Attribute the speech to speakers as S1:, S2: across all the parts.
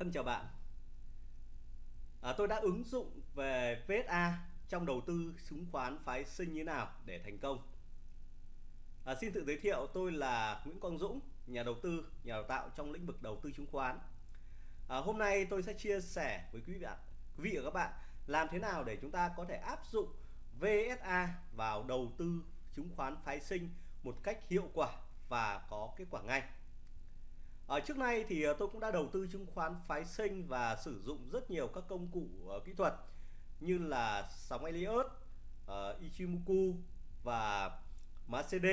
S1: Thân chào bạn. À, tôi đã ứng dụng về VSA trong đầu tư chứng khoán phái sinh như nào để thành công. À, xin tự giới thiệu tôi là Nguyễn Quang Dũng, nhà đầu tư, nhà đào tạo trong lĩnh vực đầu tư chứng khoán. À, hôm nay tôi sẽ chia sẻ với quý vị quý vị và các bạn làm thế nào để chúng ta có thể áp dụng VSA vào đầu tư chứng khoán phái sinh một cách hiệu quả và có kết quả ngay. Ở trước nay thì ờ, tôi cũng đã đầu tư chứng khoán phái sinh và sử dụng rất nhiều các công cụ uh, kỹ thuật như là sóng Elliott, uh, Ichimoku và MACD,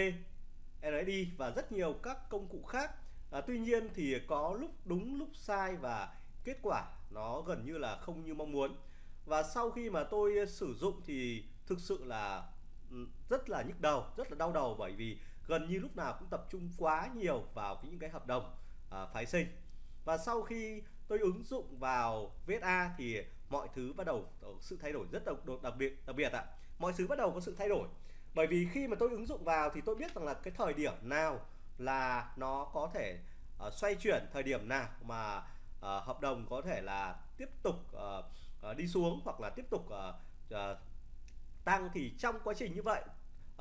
S1: RSI và rất nhiều các công cụ khác. À, tuy nhiên thì có lúc đúng lúc sai và kết quả nó gần như là không như mong muốn. Và sau khi mà tôi sử dụng thì thực sự là ừ, rất là nhức đầu, rất là đau đầu bởi vì gần như lúc nào cũng tập trung quá nhiều vào những cái hợp đồng à, phái sinh. Và sau khi tôi ứng dụng vào VSA thì mọi thứ bắt đầu có sự thay đổi rất đặc, đặc biệt đặc biệt ạ. Mọi thứ bắt đầu có sự thay đổi. Bởi vì khi mà tôi ứng dụng vào thì tôi biết rằng là cái thời điểm nào là nó có thể uh, xoay chuyển thời điểm nào mà uh, hợp đồng có thể là tiếp tục uh, uh, đi xuống hoặc là tiếp tục uh, uh, tăng thì trong quá trình như vậy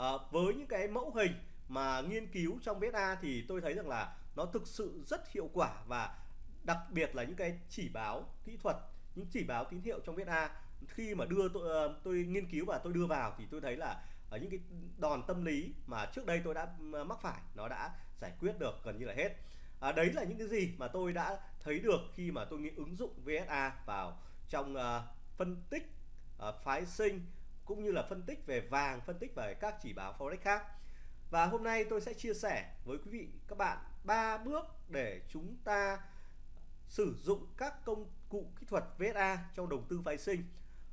S1: uh, với những cái mẫu hình mà nghiên cứu trong VSA thì tôi thấy rằng là nó thực sự rất hiệu quả và đặc biệt là những cái chỉ báo kỹ thuật những chỉ báo tín hiệu trong VSA khi mà đưa tôi, ờ, tôi nghiên cứu và tôi đưa vào thì tôi thấy là ở những cái đòn tâm lý mà trước đây tôi đã ờ, mắc phải nó đã giải quyết được gần như là hết. À, đấy là những cái gì mà tôi đã thấy được khi mà tôi nghĩ ứng dụng VSA vào trong uh, phân tích uh, phái sinh cũng như là phân tích về vàng phân tích về các chỉ báo forex khác và hôm nay tôi sẽ chia sẻ với quý vị các bạn ba bước để chúng ta sử dụng các công cụ kỹ thuật VSA trong đầu tư phái sinh.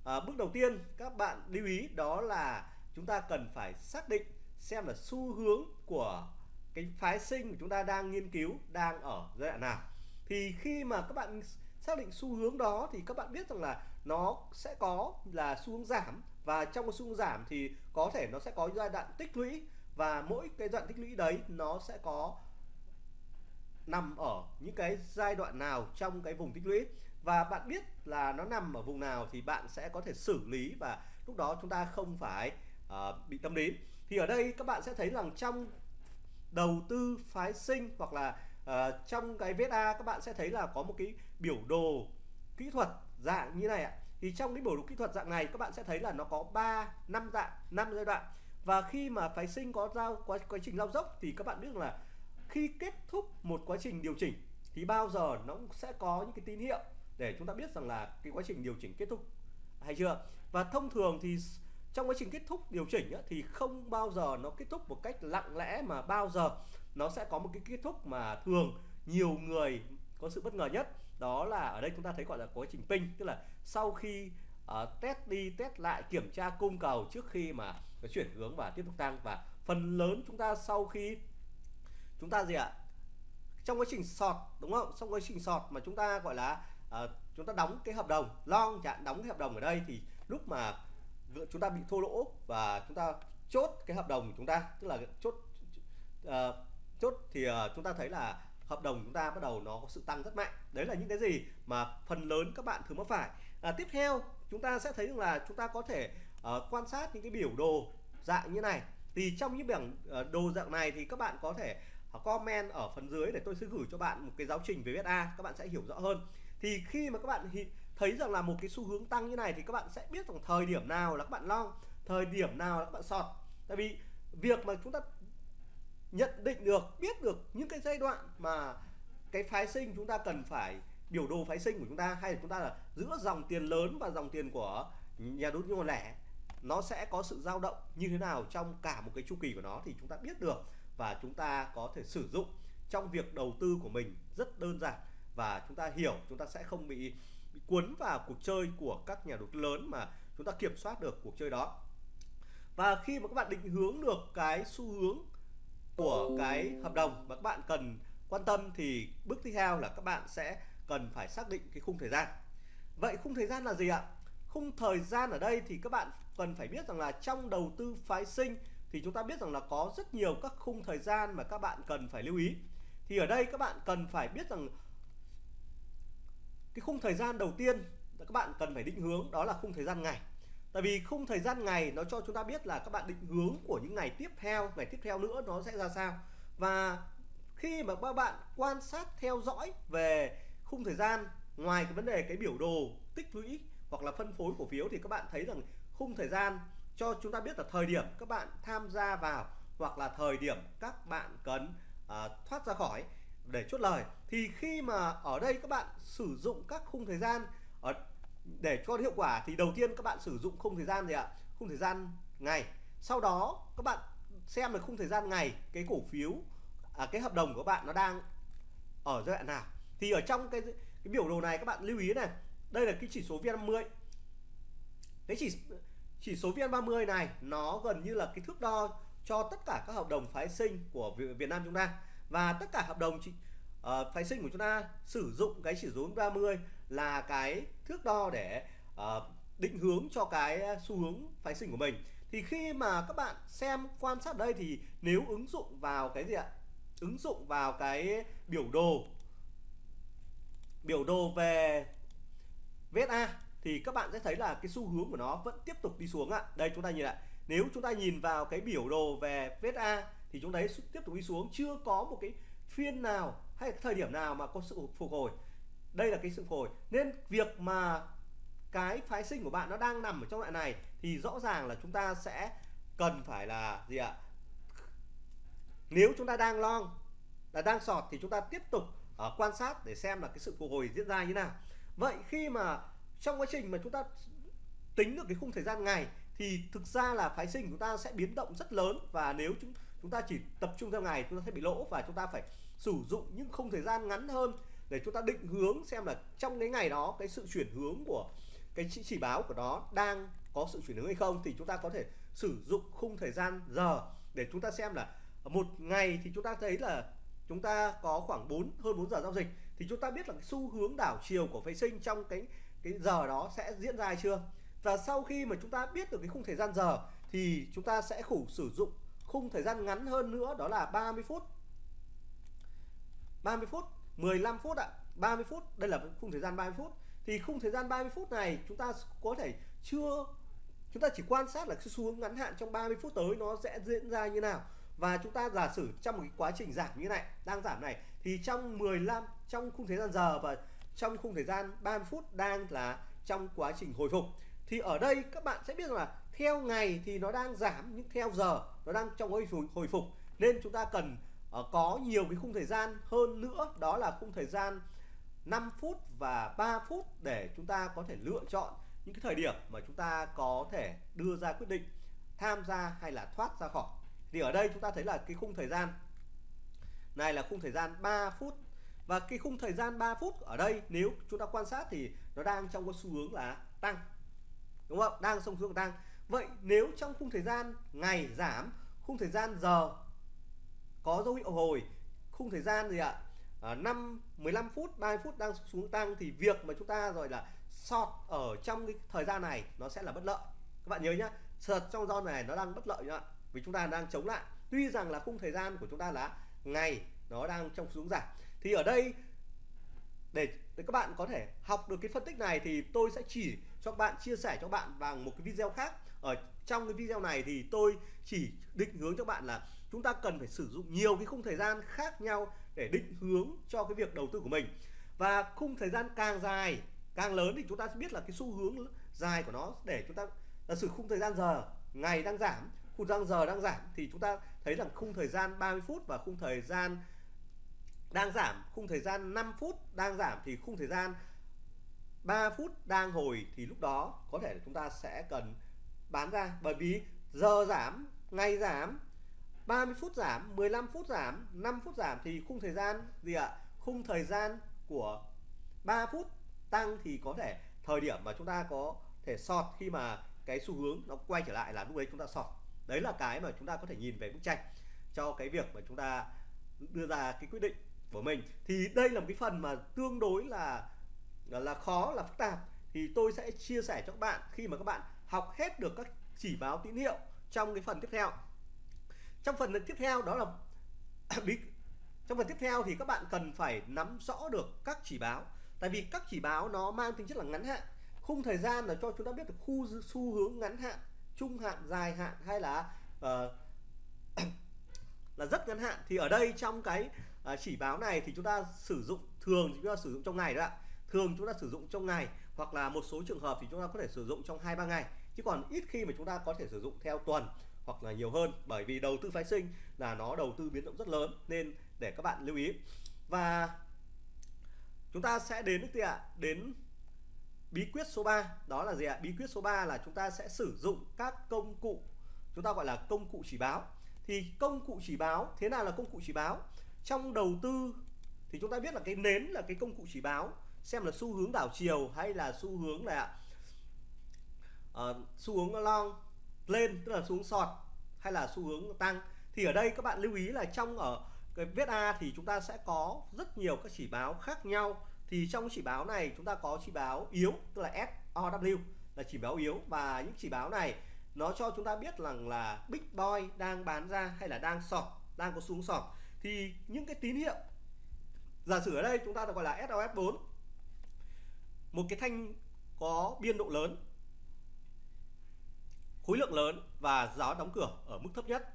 S1: À, bước đầu tiên các bạn lưu ý đó là chúng ta cần phải xác định xem là xu hướng của cái phái sinh mà chúng ta đang nghiên cứu đang ở giai đoạn nào. Thì khi mà các bạn xác định xu hướng đó thì các bạn biết rằng là nó sẽ có là xu hướng giảm và trong cái xu hướng giảm thì có thể nó sẽ có giai đoạn tích lũy và mỗi cái đoạn tích lũy đấy nó sẽ có nằm ở những cái giai đoạn nào trong cái vùng tích lũy. Và bạn biết là nó nằm ở vùng nào thì bạn sẽ có thể xử lý và lúc đó chúng ta không phải uh, bị tâm lý. Thì ở đây các bạn sẽ thấy rằng trong đầu tư phái sinh hoặc là uh, trong cái VSA các bạn sẽ thấy là có một cái biểu đồ kỹ thuật dạng như này ạ. Thì trong cái biểu đồ kỹ thuật dạng này các bạn sẽ thấy là nó có 3 năm dạng năm giai đoạn và khi mà phái sinh có giao quá quá trình lao dốc thì các bạn biết là khi kết thúc một quá trình điều chỉnh thì bao giờ nó cũng sẽ có những cái tín hiệu để chúng ta biết rằng là cái quá trình điều chỉnh kết thúc hay chưa? Và thông thường thì trong quá trình kết thúc điều chỉnh á, thì không bao giờ nó kết thúc một cách lặng lẽ mà bao giờ nó sẽ có một cái kết thúc mà thường nhiều người có sự bất ngờ nhất. Đó là ở đây chúng ta thấy gọi là quá trình ping tức là sau khi uh, test đi test lại kiểm tra cung cầu trước khi mà nó chuyển hướng và tiếp tục tăng. Và phần lớn chúng ta sau khi chúng ta gì ạ? Trong quá trình sọt đúng không? Trong quá trình sọt mà chúng ta gọi là uh, chúng ta đóng cái hợp đồng long chẳng đóng cái hợp đồng ở đây thì lúc mà chúng ta bị thua lỗ và chúng ta chốt cái hợp đồng của chúng ta tức là chốt uh, chốt thì uh, chúng ta thấy là hợp đồng chúng ta bắt đầu nó có sự tăng rất mạnh. Đấy là những cái gì mà phần lớn các bạn thường mắc phải. À, tiếp theo chúng ta sẽ thấy rằng là chúng ta có thể uh, quan sát những cái biểu đồ dạng như này. Thì trong những bảng ờ, đồ dạng này thì các bạn có thể ờ, comment ở phần dưới để tôi sẽ gửi cho bạn một cái giáo trình về VSA các bạn sẽ hiểu rõ hơn. Thì khi mà các bạn thấy rằng là một cái xu hướng tăng như này thì các bạn sẽ biết rằng thời điểm nào là các bạn long thời điểm nào là các bạn sọt. Tại vì việc mà chúng ta nhận định được biết được những cái giai đoạn mà cái phái sinh chúng ta cần phải biểu đồ phái sinh của chúng ta hay là chúng ta là giữa dòng tiền lớn và dòng tiền của nhà đầu tư nhỏ lẻ nó sẽ có sự dao động như thế nào trong cả một cái chu kỳ của nó thì chúng ta biết được và chúng ta có thể sử dụng trong việc đầu tư của mình rất đơn giản. Và chúng ta hiểu chúng ta sẽ không bị, bị cuốn vào cuộc chơi của các nhà đầu tư lớn mà chúng ta kiểm soát được cuộc chơi đó. Và khi mà các bạn định hướng được cái xu hướng của cái hợp đồng mà các bạn cần quan tâm thì bước tiếp theo là các bạn sẽ cần phải xác định cái khung thời gian. Vậy khung thời gian là gì ạ? Khung thời gian ở đây thì các bạn cần phải biết rằng là trong đầu tư phái sinh thì chúng ta biết rằng là có rất nhiều các khung thời gian mà các bạn cần phải lưu ý. Thì ở đây các bạn cần phải biết rằng cái khung thời gian đầu tiên các bạn cần phải định hướng đó là khung thời gian ngày. Tại vì khung thời gian ngày nó cho chúng ta biết là các bạn định hướng của những ngày tiếp theo, ngày tiếp theo nữa nó sẽ ra sao. Và khi mà các bạn quan sát theo dõi về khung thời gian ngoài cái vấn đề cái biểu đồ tích lũy hoặc là phân phối cổ phiếu thì các bạn thấy rằng khung thời gian cho chúng ta biết là thời điểm các bạn tham gia vào hoặc là thời điểm các bạn cần à, thoát ra khỏi để chốt lời. Thì khi mà ở đây các bạn sử dụng các khung thời gian ở để cho hiệu quả thì đầu tiên các bạn sử dụng khung thời gian gì ạ? Khung thời gian ngày. Sau đó các bạn xem là khung thời gian ngày cái cổ phiếu à, cái hợp đồng của bạn nó đang ở giai đoạn nào thì ở trong cái cái biểu đồ này các bạn lưu ý này đây là cái chỉ số VN50 cái chỉ chỉ số VN30 này nó gần như là cái thước đo cho tất cả các hợp đồng phái sinh của Việt Nam chúng ta. Và tất cả hợp đồng chỉ, uh, ờ, phái sinh của chúng ta sử dụng cái chỉ số 30 là cái thước đo để uh, định hướng cho cái xu hướng phái sinh của mình. Thì khi mà các bạn xem quan sát đây thì nếu ứng dụng vào cái gì ạ? Ứng dụng vào cái biểu đồ biểu đồ về VSA thì các bạn sẽ thấy là cái xu hướng của nó vẫn tiếp tục đi xuống ạ. Đây, chúng ta nhìn lại. Nếu chúng ta nhìn vào cái biểu đồ về VSA thì chúng đấy thấy tiếp tục đi xuống chưa có một cái phiên nào hay thời điểm nào mà có sự phục hồi. Đây là cái sự phục hồi. Nên việc mà cái phái sinh của bạn nó đang nằm ở trong loại này thì rõ ràng là chúng ta sẽ cần phải là gì ạ? Nếu chúng ta đang long, là đang sọt thì chúng ta tiếp tục à, quan sát để xem là cái sự phục hồi diễn ra như nào. Vậy khi mà trong quá trình mà chúng ta tính được cái khung thời gian ngày thì thực ra là phái sinh chúng ta sẽ biến động rất lớn và nếu chúng chúng ta chỉ tập trung theo ngày chúng ta sẽ bị lỗ và chúng ta phải sử dụng những khung thời gian ngắn hơn để chúng ta định hướng xem là trong cái ngày đó cái sự chuyển hướng của cái chỉ, chỉ báo của nó đang có sự chuyển hướng hay không thì chúng ta có thể sử dụng khung thời gian giờ để chúng ta xem là một ngày thì chúng ta thấy là chúng ta có khoảng 4 hơn 4 giờ giao dịch, thì chúng ta biết là cái xu hướng đảo chiều của phái sinh trong cái cái giờ đó sẽ diễn ra hay chưa? Và sau khi mà chúng ta biết được cái khung thời gian giờ, thì chúng ta sẽ khủ, sử dụng khung thời gian ngắn hơn nữa, đó là 30 phút. 30 phút 15 phút ạ. à. 30 phút, đây là khung thời gian 30 phút. Thì khung thời gian 30 phút này chúng ta có thể chưa, chúng ta chỉ quan sát là cái xu hướng ngắn hạn trong 30 phút tới nó sẽ diễn ra như nào và chúng ta giả sử trong một cái quá trình giảm như này đang giảm này thì trong 15 trong khung thời gian giờ và trong khung thời gian 30 phút đang là trong quá trình hồi phục thì ở đây các bạn sẽ biết rằng là theo ngày thì nó đang giảm nhưng theo giờ nó đang trong hồi phục, hồi phục. Nên chúng ta cần uh, có nhiều cái khung thời gian hơn nữa đó là khung thời gian 5 phút và 3 phút để chúng ta có thể lựa chọn những cái thời điểm mà chúng ta có thể đưa ra quyết định tham gia hay là thoát ra khỏi thì ở đây chúng ta thấy là cái khung thời gian. Này là khung thời gian 3 phút. Và cái khung thời gian 3 phút ở đây nếu chúng ta quan sát thì nó đang trong cái xu hướng là tăng. Đúng không? Đang trong xu hướng tăng. Vậy nếu trong khung thời gian ngày giảm khung thời gian giờ có dấu hiệu hồi khung thời gian gì ạ? À, 5 15 phút 30 phút đang xuống tăng thì việc mà chúng ta rồi là short ở trong cái thời gian này nó sẽ là bất lợi. Các bạn nhớ nhá sợt trong zone này nó đang bất lợi nhá vì chúng ta đang chống lại. Tuy rằng là khung thời gian của chúng ta là ngày nó đang trong xuống giảm. Thì ở đây để, để các bạn có thể học được cái phân tích này thì tôi sẽ chỉ cho các bạn chia sẻ cho bạn bằng một cái video khác. Ở trong cái video này thì tôi chỉ định hướng cho bạn là chúng ta cần phải sử dụng nhiều cái khung thời gian khác nhau để định hướng cho cái việc đầu tư của mình. Và khung thời gian càng dài càng lớn thì chúng ta sẽ biết là cái xu hướng dài của nó để chúng ta là sử khung thời gian giờ ngày đang giảm khung răng giờ đang giảm thì chúng ta thấy rằng khung thời gian 30 phút và khung thời gian đang giảm. Khung thời gian 5 phút đang giảm thì khung thời gian 3 phút đang hồi thì lúc đó có thể chúng ta sẽ cần bán ra. Bởi vì giờ giảm, ngày giảm 30 phút giảm 15 phút giảm 5 phút giảm thì khung thời gian gì ạ? Khung thời gian của 3 phút tăng thì có thể thời điểm mà chúng ta có thể sọt khi mà cái xu hướng nó quay trở lại là lúc đấy chúng ta sọt đấy là cái mà chúng ta có thể nhìn về bức tranh cho cái việc mà chúng ta đưa ra cái quyết định của mình. Thì đây là một cái phần mà tương đối là là khó, là phức tạp. Thì tôi sẽ chia sẻ cho các bạn khi mà các bạn học hết được các chỉ báo tín hiệu trong cái phần tiếp theo. Trong phần tiếp theo đó là trong phần tiếp theo thì các bạn cần phải nắm rõ được các chỉ báo. Tại vì các chỉ báo nó mang tính chất là ngắn hạn. Khung thời gian là cho chúng ta biết được khu, xu hướng ngắn hạn trung hạn dài hạn hay là uh, là rất ngắn hạn. Thì ở đây trong cái uh, chỉ báo này thì chúng ta sử dụng thường chúng ta sử dụng trong ngày đó ạ. Thường chúng ta sử dụng trong ngày hoặc là một số trường hợp thì chúng ta có thể sử dụng trong hai ba ngày. Chứ còn ít khi mà chúng ta có thể sử dụng theo tuần hoặc là nhiều hơn bởi vì đầu tư phái sinh là nó đầu tư biến động rất lớn nên để các bạn lưu ý. Và chúng ta sẽ đến gì ạ đến bí quyết số 3 đó là gì ạ? Bí quyết số 3 là chúng ta sẽ sử dụng các công cụ chúng ta gọi là công cụ chỉ báo. Thì công cụ chỉ báo thế nào là công cụ chỉ báo? Trong đầu tư thì chúng ta biết là cái nến là cái công cụ chỉ báo xem là xu hướng đảo chiều hay là xu hướng là uh, ờ, xu hướng long lên tức là xu hướng sọt hay là xu hướng tăng. Thì ở đây các bạn lưu ý là trong ở cái viết A thì chúng ta sẽ có rất nhiều các chỉ báo khác nhau thì trong chỉ báo này chúng ta có chỉ báo yếu, tức là SOW là chỉ báo yếu. Và những chỉ báo này nó cho chúng ta biết rằng là Big Boy đang bán ra hay là đang sọt, đang có xuống sọt. Thì những cái tín hiệu, giả sử ở đây chúng ta được gọi là SOS4 một cái thanh có biên độ lớn, khối lượng lớn và giá đóng cửa ở mức thấp nhất.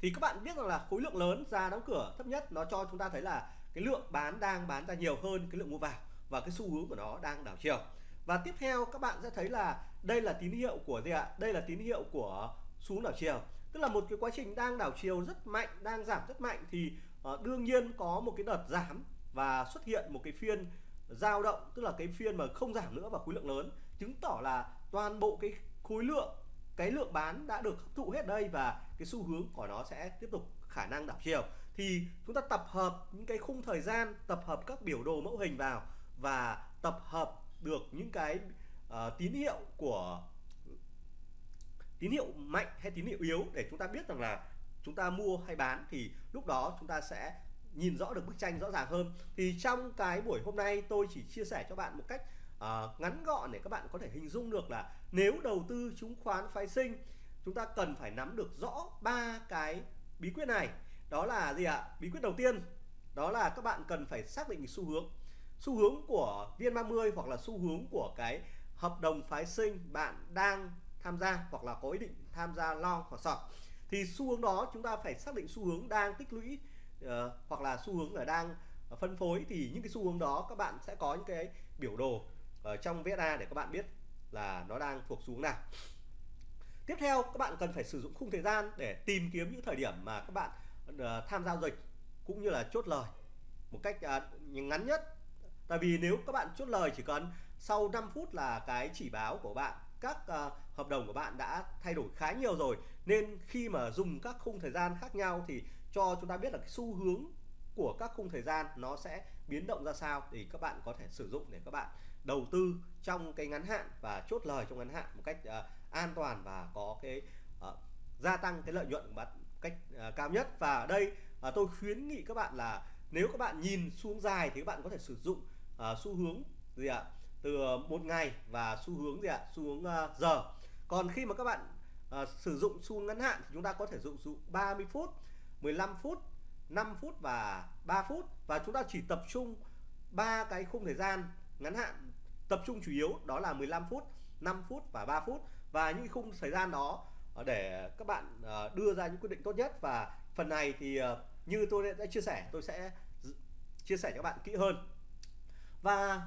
S1: Thì các bạn biết rằng là khối lượng lớn, giá đóng cửa thấp nhất nó cho chúng ta thấy là cái lượng bán đang bán ra nhiều hơn cái lượng mua vào và cái xu hướng của nó đang đảo chiều. Và tiếp theo các bạn sẽ thấy là đây là tín hiệu của gì ạ? Đây là tín hiệu của xuống đảo chiều. Tức là một cái quá trình đang đảo chiều rất mạnh, đang giảm rất mạnh thì ờ, đương nhiên có một cái đợt giảm và xuất hiện một cái phiên dao động, tức là cái phiên mà không giảm nữa và khối lượng lớn, chứng tỏ là toàn bộ cái khối lượng, cái lượng bán đã được hấp thụ hết đây và cái xu hướng của nó sẽ tiếp tục khả năng đảo chiều thì chúng ta tập hợp những cái khung thời gian tập hợp các biểu đồ mẫu hình vào và tập hợp được những cái uh, tín hiệu của tín hiệu mạnh hay tín hiệu yếu để chúng ta biết rằng là chúng ta mua hay bán thì lúc đó chúng ta sẽ nhìn rõ được bức tranh rõ ràng hơn. Thì trong cái buổi hôm nay tôi chỉ chia sẻ cho bạn một cách uh, ngắn gọn để các bạn có thể hình dung được là nếu đầu tư chứng khoán phái sinh chúng ta cần phải nắm được rõ ba cái bí quyết này đó là gì ạ? Bí quyết đầu tiên đó là các bạn cần phải xác định xu hướng. Xu hướng của viên 30 hoặc là xu hướng của cái hợp đồng phái sinh bạn đang tham gia hoặc là có ý định tham gia long hoặc short thì xu hướng đó chúng ta phải xác định xu hướng đang tích lũy uh, hoặc là xu hướng là đang phân phối. Thì những cái xu hướng đó các bạn sẽ có những cái biểu đồ ở trong VSA để các bạn biết là nó đang thuộc xuống nào. Tiếp theo các bạn cần phải sử dụng khung thời gian để tìm kiếm những thời điểm mà các bạn uh, Ờ, tham giao dịch cũng như là chốt lời một cách à, ngắn nhất. Tại vì nếu các bạn chốt lời chỉ cần sau 5 phút là cái chỉ báo của bạn các uh, hợp đồng của bạn đã thay đổi khá nhiều rồi nên khi mà dùng các khung thời gian khác nhau thì cho chúng ta biết là cái xu hướng của các khung thời gian nó sẽ biến động ra sao thì các bạn có thể sử dụng để các bạn đầu tư trong cái ngắn hạn và chốt lời trong ngắn hạn một cách uh, an toàn và có cái uh, gia tăng cái lợi nhuận của bạn cách uh, cao nhất. Và ở đây uh, tôi khuyến nghị các bạn là nếu các bạn nhìn xuống dài thì các bạn có thể sử dụng uh, xu hướng gì ạ? Từ một ngày và xu hướng gì ạ? Xu hướng uh, giờ. Còn khi mà các bạn uh, sử dụng xu hướng ngắn hạn thì chúng ta có thể sử dụng 30 phút 15 phút 5 phút và 3 phút. Và chúng ta chỉ tập trung ba cái khung thời gian ngắn hạn tập trung chủ yếu đó là 15 phút 5 phút và 3 phút. Và những khung thời gian đó Ờ, để các bạn ờ, đưa ra những quyết định tốt nhất. Và phần này thì ờ, như tôi đã chia sẻ, tôi sẽ chia sẻ cho các bạn kỹ hơn. Và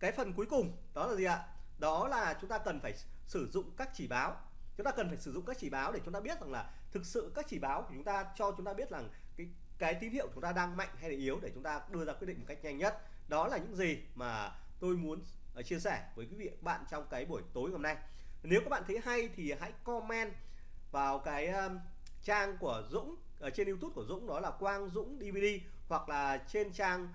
S1: cái phần cuối cùng, đó là gì ạ? Đó là chúng ta cần phải sử dụng các chỉ báo. Chúng ta cần phải sử dụng các chỉ báo để chúng ta biết rằng là thực sự các chỉ báo của chúng ta cho chúng ta biết rằng cái cái tín hiệu chúng ta đang mạnh hay là yếu để chúng ta đưa ra quyết định một cách nhanh nhất. Đó là những gì mà tôi muốn chia sẻ với quý vị các bạn trong cái buổi tối hôm nay nếu các bạn thấy hay thì hãy comment vào cái um, trang của Dũng ở trên YouTube của Dũng đó là Quang Dũng DVD hoặc là trên trang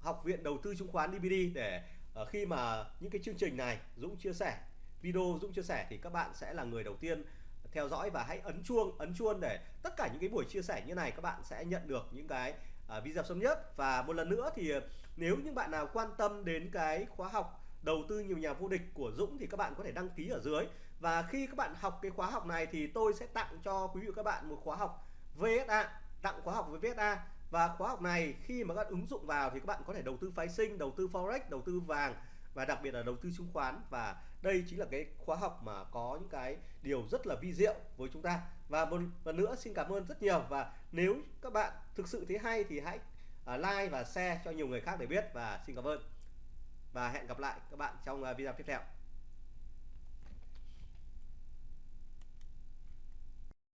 S1: học viện đầu tư chứng khoán DVD để uh, khi mà những cái chương trình này Dũng chia sẻ video Dũng chia sẻ thì các bạn sẽ là người đầu tiên theo dõi và hãy ấn chuông ấn chuông để tất cả những cái buổi chia sẻ như này các bạn sẽ nhận được những cái uh, video sớm nhất. Và một lần nữa thì ờ, nếu những bạn nào quan tâm đến cái khóa học đầu tư nhiều nhà vô địch của Dũng thì các bạn có thể đăng ký ở dưới. Và khi các bạn học cái khóa học này thì tôi sẽ tặng cho quý vị các bạn một khóa học VSA tặng khóa học với VSA và khóa học này khi mà các ứng dụng vào thì các bạn có thể đầu tư phái sinh, đầu tư forex, đầu tư vàng và đặc biệt là đầu tư chứng khoán. Và đây chính là cái khóa học mà có những cái điều rất là vi diệu với chúng ta. Và một lần nữa xin cảm ơn rất nhiều. Và nếu các bạn thực sự thấy hay thì hãy à, like và share cho nhiều người khác để biết. Và xin cảm ơn và hẹn gặp lại các bạn trong à, video tiếp theo.